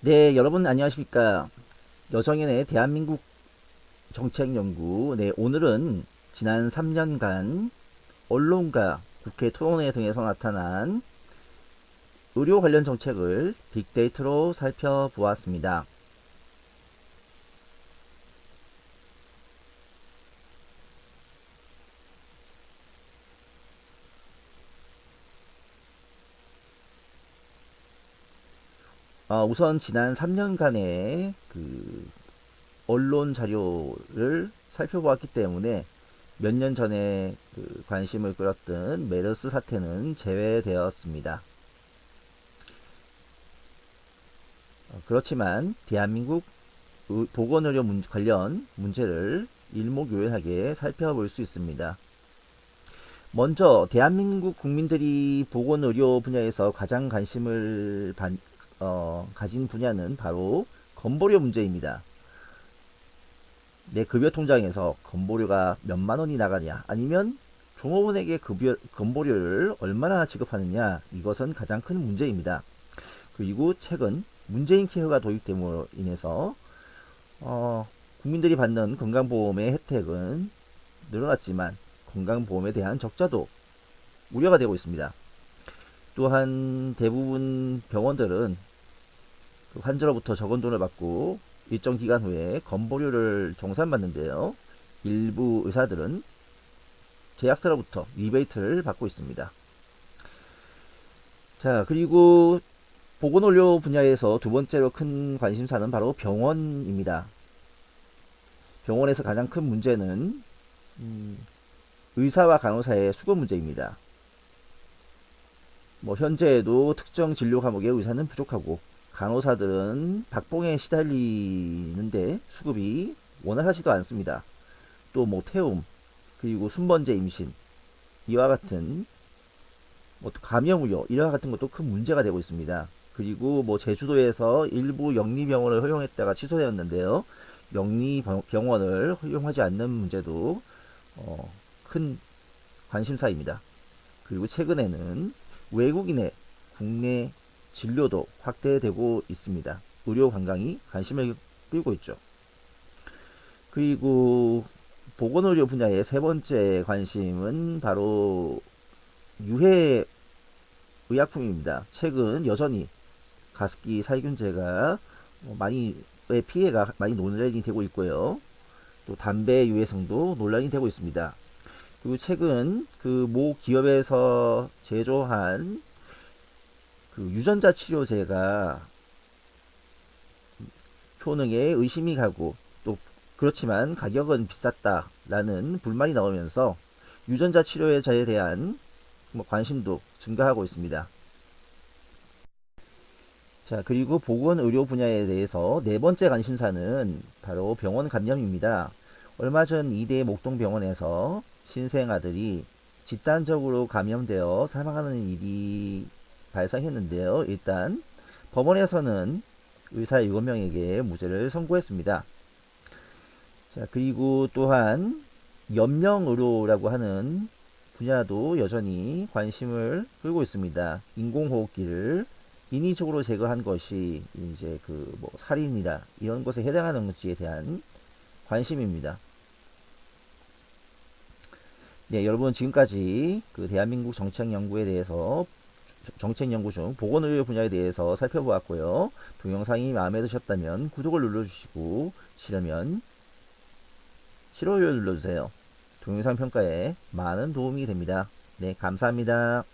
네, 여러분 안녕하십니까. 여정연의 대한민국 정책연구. 네, 오늘은 지난 3년간 언론과 국회 토론회 등에서 나타난 의료 관련 정책을 빅데이터로 살펴보았습니다. 어, 우선 지난 3년간의 그 언론 자료를 살펴보았기 때문에 몇 년 전에 그 관심을 끌었던 메르스 사태는 제외되었습니다. 어, 그렇지만 대한민국 보건의료 문, 관련 문제를 일목요연하게 살펴볼 수 있습니다. 먼저 대한민국 국민들이 보건의료 분야에서 가장 관심을 반, 어, 가진 분야는 바로 건보료 문제입니다. 내 급여 통장에서 건보료가 몇만 원이 나가냐 아니면 종업원에게 급여, 건보료를 얼마나 지급하느냐 이것은 가장 큰 문제입니다. 그리고 최근 문재인 케어가 도입됨으로 인해서 어, 국민들이 받는 건강보험의 혜택은 늘어났지만 건강보험에 대한 적자도 우려가 되고 있습니다. 또한 대부분 병원들은 그 환자로부터 적은 돈을 받고 일정 기간 후에 건보료를 정산받는데요. 일부 의사들은 제약사로부터 리베이트를 받고 있습니다. 자 그리고 보건의료 분야에서 두 번째로 큰 관심사는 바로 병원입니다. 병원에서 가장 큰 문제는 음, 의사와 간호사의 수급 문제입니다. 뭐 현재에도 특정 진료 과목의 의사는 부족하고 간호사들은 박봉에 시달리는데 수급이 원활하지도 않습니다. 또 뭐 태움 그리고 순번제 임신 이와 같은 뭐 감염 우려 이와 같은 것도 큰 문제가 되고 있습니다. 그리고 뭐 제주도에서 일부 영리병원을 허용했다가 취소되었는데요. 영리병원을 허용하지 않는 문제도 어, 큰 관심사입니다. 그리고 최근에는 외국인의 국내 진료도 확대되고 있습니다. 의료 관광이 관심을 끌고 있죠. 그리고 보건의료 분야의 세 번째 관심은 바로 유해 의약품입니다. 최근 여전히 가습기 살균제가 많이 피해가 많이 논란이 되고 있고요. 또 담배 유해성도 논란이 되고 있습니다. 그리고 최근 그 모 기업에서 제조한 그 유전자 치료제가 효능에 의심이 가고 또 그렇지만 가격은 비쌌다라는 불만이 나오면서 유전자 치료제에 대한 뭐 관심도 증가하고 있습니다. 자 그리고 보건의료 분야에 대해서 네 번째 관심사는 바로 병원 감염입니다. 얼마 전 이대 목동병원에서 신생아들이 집단적으로 감염되어 사망하는 일이 발생했는데요. 일단 법원에서는 의사 7명에게 무죄를 선고했습니다. 자 그리고 또한 연명의료라고 하는 분야도 여전히 관심을 끌고 있습니다. 인공호흡기를 인위적으로 제거한 것이 이제 그 뭐 살인이다 이런 것에 해당하는지에 대한 관심입니다. 네, 여러분 지금까지 그 대한민국 정책 연구에 대해서 정책연구 중 보건의료 분야에 대해서 살펴보았고요. 동영상이 마음에 드셨다면 구독을 눌러주시고 싫으면 싫어요 눌러주세요. 동영상 평가에 많은 도움이 됩니다. 네, 감사합니다.